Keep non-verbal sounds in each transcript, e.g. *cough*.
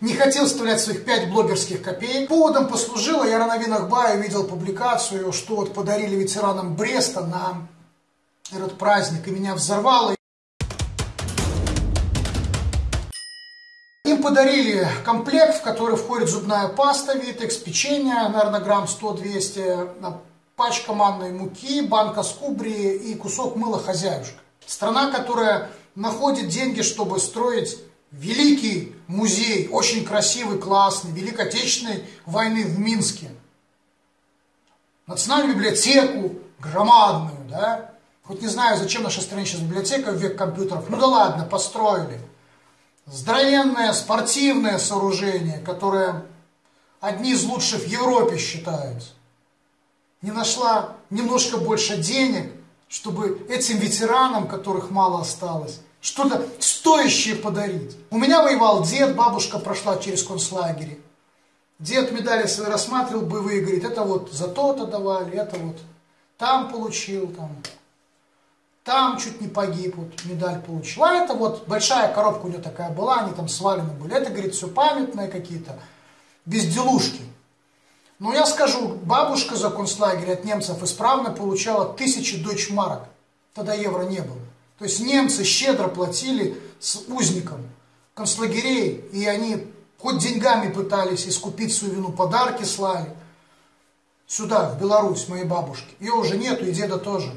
не хотел вставлять своих пять блогерских копеек. Поводом послужило, я на новинах Бая видел публикацию, что вот подарили ветеранам Бреста на этот праздник, и меня взорвало. Им подарили комплект, в который входит зубная паста Витекс, печенье, наверное, грамм 100-200, пачка манной муки, банка скубрии и кусок мыла хозяюшка. Страна, которая находит деньги, чтобы строить великий музей, очень красивый, классный, Великой Отечественной войны в Минске. Национальную библиотеку, громадную, да. Хоть не знаю, зачем наша стране сейчас библиотека в век компьютеров. Ну да ладно, построили. Здоровенное спортивное сооружение, которое одни из лучших в Европе считаются. Не нашла немножко больше денег, чтобы этим ветеранам, которых мало осталось, что-то стоящее подарить. У меня воевал дед, бабушка прошла через концлагерь. Дед медали свои рассматривал, боевые, говорит, это вот за то-то давали, это вот там получил, там, там чуть не погиб, вот медаль получил. А это вот большая коробка у него такая была, они там свалены были. Это, говорит, все памятные какие-то безделушки. Но я скажу, бабушка за концлагерь от немцев исправно получала тысячи дойчмарок. Тогда евро не было. То есть немцы щедро платили с узникам концлагерей, и они хоть деньгами пытались искупить свою вину, подарки слали сюда, в Беларусь, моей бабушке. Ее уже нету, и деда тоже.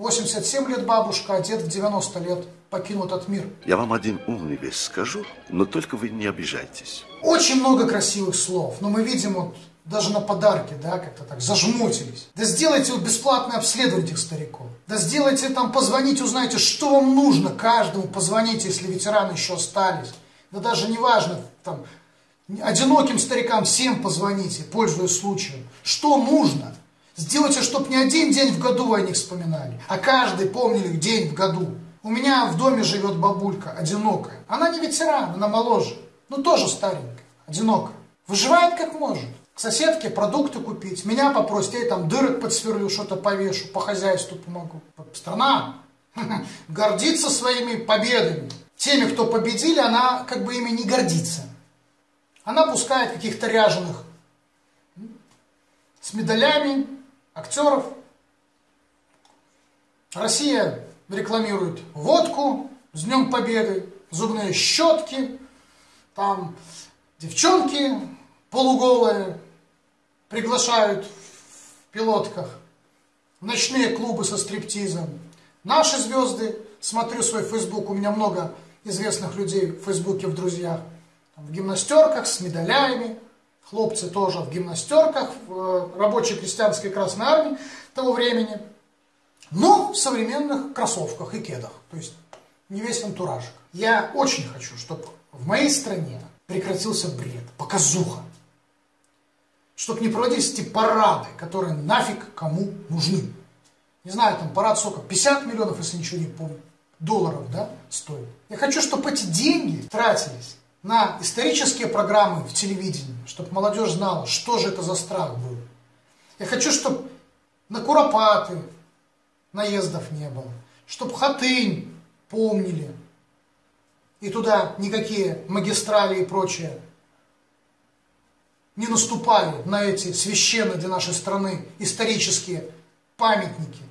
87 лет бабушка, а дед в 90 лет покинул этот мир. Я вам один умный вещь скажу, но только вы не обижайтесь. Очень много красивых слов, но мы видим вот даже на подарки, да, как-то так, зажмутились. Да сделайте вот бесплатное обследование этих стариков. Да сделайте там, позвоните, узнайте, что вам нужно каждому, позвоните, если ветераны еще остались. Да даже не важно, там, одиноким старикам всем позвоните, пользуясь случаем. Что нужно? Сделайте, чтобы не один день в году вы о них вспоминали, а каждый помнили день в году. У меня в доме живет бабулька, одинокая. Она не ветеран, она моложе, но тоже старенькая, одинокая. Выживает как может соседке продукты купить, меня попросить, я там дырок подсверлю, что-то повешу, по хозяйству помогу. Страна *laughs* гордится своими победами. Теми, кто победили, она как бы ими не гордится. Она пускает каких-то ряженых с медалями, актеров. Россия рекламирует водку с Днем Победы, зубные щетки, там девчонки полуголые, приглашают в пилотках, ночные клубы со стриптизом. Наши звезды, смотрю свой фейсбук, у меня много известных людей в фейсбуке в друзьях, в гимнастерках с медалями, хлопцы тоже в гимнастерках, в э, рабочей крестьянской Красной Армии того времени, но в современных кроссовках и кедах, то есть не весь антуражик. Я очень хочу, чтобы в моей стране прекратился бред, показуха чтобы не проводились эти парады, которые нафиг кому нужны. Не знаю, там парад сколько, 50 миллионов, если ничего не помню, долларов, да, стоит. Я хочу, чтобы эти деньги тратились на исторические программы в телевидении, чтобы молодежь знала, что же это за страх был. Я хочу, чтобы на Куропаты наездов не было, чтобы Хатынь помнили, и туда никакие магистрали и прочее не наступали на эти священные для нашей страны исторические памятники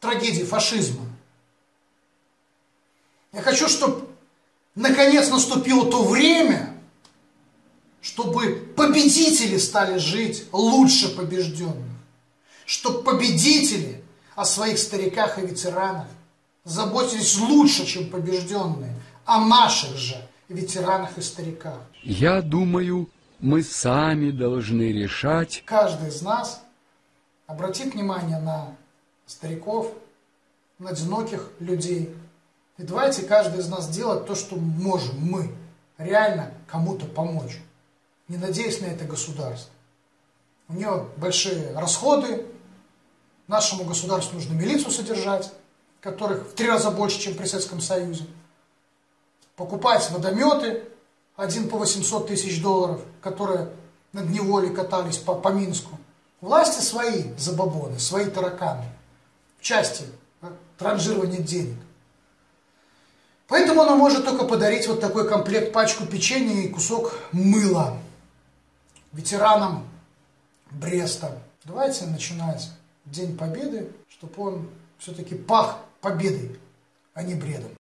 трагедии фашизма. Я хочу, чтобы наконец наступило то время, чтобы победители стали жить лучше побежденных. Чтобы победители о своих стариках и ветеранах заботились лучше, чем побежденные, о наших же ветеранах и стариках. Я думаю, мы сами должны решать. Каждый из нас обратит внимание на стариков, на одиноких людей. И давайте каждый из нас делать то, что можем мы, реально кому-то помочь, не надеясь на это государство. У нее большие расходы, нашему государству нужно милицию содержать, которых в три раза больше, чем при Советском Союзе, покупать водометы, один по 800 тысяч долларов, которые над неволей катались по, по Минску. Власти свои забабоны, свои тараканы в части транжирования денег. Поэтому она может только подарить вот такой комплект, пачку печенья и кусок мыла ветеранам Бреста. Давайте начинать День Победы, чтобы он все-таки пах победой, а не бредом.